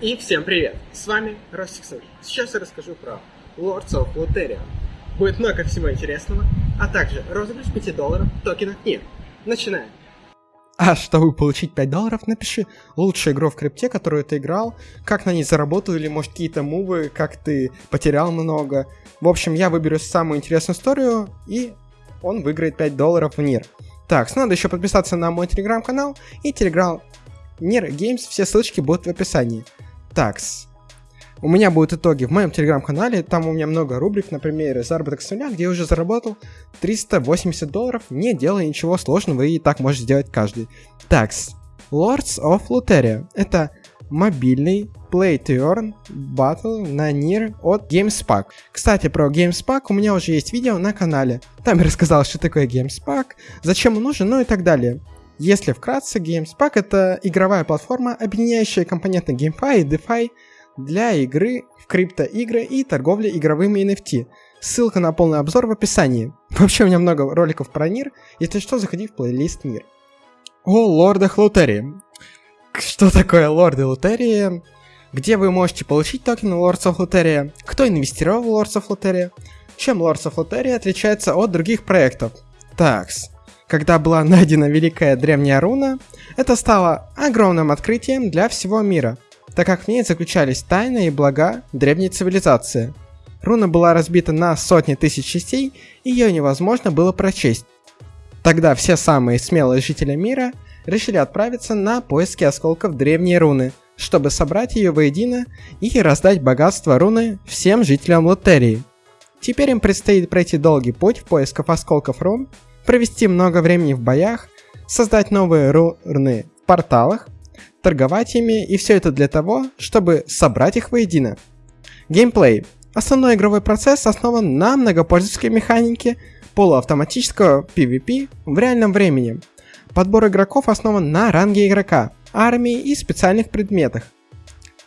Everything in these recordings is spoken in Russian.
И всем привет! С вами Ростиксон. Сейчас я расскажу про Lords of Luteria. Будет много всего интересного, а также розыгрыш 5 долларов в токенах НИР. Начинаем! А чтобы получить 5 долларов, напиши лучшую игру в крипте, которую ты играл, как на ней заработал, или может какие-то мувы, как ты потерял много. В общем, я выберу самую интересную историю, и он выиграет 5 долларов в НИР. Так, надо еще подписаться на мой телеграм-канал и телеграм NIR Games, все ссылочки будут в описании. Такс. У меня будут итоги в моем телеграм-канале, там у меня много рубрик, например, заработок с нуля, где я уже заработал 380 долларов, не делая ничего сложного, и так может сделать каждый. Такс. Lords of Luteria. Это мобильный Play to Earn Battle на NIR от GameSpark. Кстати, про GameSpark у меня уже есть видео на канале. Там я рассказал, что такое GameSpark, зачем он нужен, ну и так далее. Если вкратце, GameSpark — это игровая платформа, объединяющая компоненты GameFi и DeFi для игры в криптоигры и торговли игровыми NFT. Ссылка на полный обзор в описании. Вообще у меня много роликов про мир, если что, заходи в плейлист мир. О лордах лотерии. Что такое лорды лотерии? Где вы можете получить токены Lords of Luteria? Кто инвестировал в Lords of Luteria? Чем Lords of Luteria отличается от других проектов? Такс. Когда была найдена великая древняя руна, это стало огромным открытием для всего мира, так как в ней заключались тайны и блага древней цивилизации. Руна была разбита на сотни тысяч частей, и ее невозможно было прочесть. Тогда все самые смелые жители мира решили отправиться на поиски осколков древней руны, чтобы собрать ее воедино и раздать богатство руны всем жителям Лотерии. Теперь им предстоит пройти долгий путь в поисках осколков рун провести много времени в боях, создать новые руны в порталах, торговать ими, и все это для того, чтобы собрать их воедино. Геймплей. Основной игровой процесс основан на многопользовательской механике полуавтоматического PvP в реальном времени. Подбор игроков основан на ранге игрока, армии и специальных предметах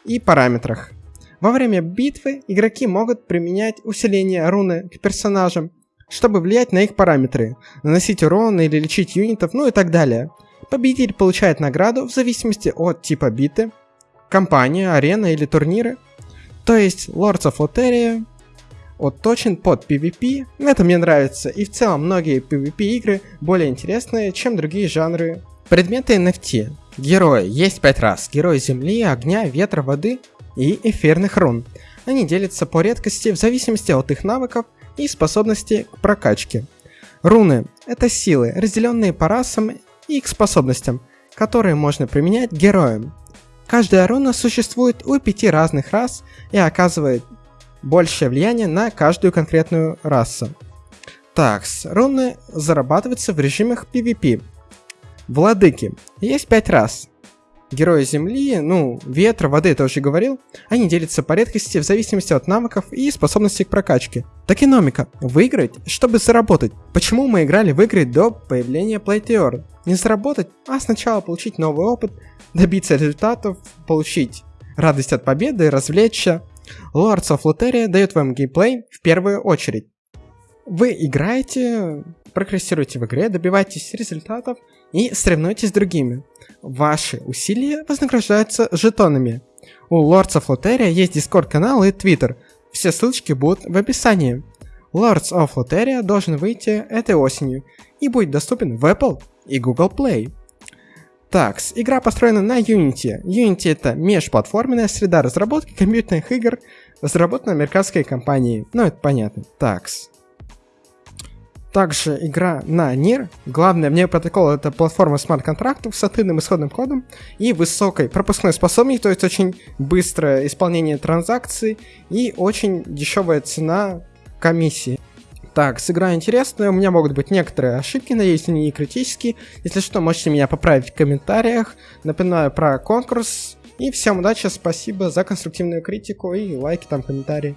и параметрах. Во время битвы игроки могут применять усиление руны к персонажам, чтобы влиять на их параметры, наносить урон или лечить юнитов, ну и так далее. Победитель получает награду в зависимости от типа биты, компания, арена или турниры. То есть Lords of Loteria отточен под PvP, это мне нравится, и в целом многие PvP игры более интересные, чем другие жанры. Предметы NFT. Герои. Есть 5 раз. Герои земли, огня, ветра, воды и эфирных рун. Они делятся по редкости в зависимости от их навыков и способности к прокачке. Руны – это силы, разделенные по расам и к способностям, которые можно применять героям. Каждая руна существует у пяти разных рас и оказывает большее влияние на каждую конкретную расу. Такс, руны зарабатываются в режимах PvP. Владыки. Есть пять рас. Герои Земли, ну, ветра, воды, я тоже говорил, они делятся по редкости в зависимости от навыков и способностей к прокачке. Токеномика. Выиграть, чтобы заработать. Почему мы играли в игры до появления Playteor? Не заработать, а сначала получить новый опыт, добиться результатов, получить радость от победы, развлечься. Lords of Luteria дает вам геймплей в первую очередь. Вы играете, прогрессируете в игре, добиваетесь результатов и соревнуетесь с другими. Ваши усилия вознаграждаются жетонами. У Lords of Loteria есть Discord канал и Twitter. Все ссылочки будут в описании. Lords of Loteria должен выйти этой осенью и будет доступен в Apple и Google Play. Такс, игра построена на Unity. Unity это межплатформенная среда разработки компьютерных игр, разработана американской компанией. Ну, это понятно. Такс. Также игра на NIR. Главное в ней протокол это платформа смарт-контрактов с открытым исходным кодом и высокой пропускной способностью, то есть очень быстрое исполнение транзакций и очень дешевая цена комиссии. Так, с игра интересная, у меня могут быть некоторые ошибки, надеюсь, они не критические. Если что, можете меня поправить в комментариях. Напоминаю про конкурс. И всем удачи, спасибо за конструктивную критику и лайки там, комментарии.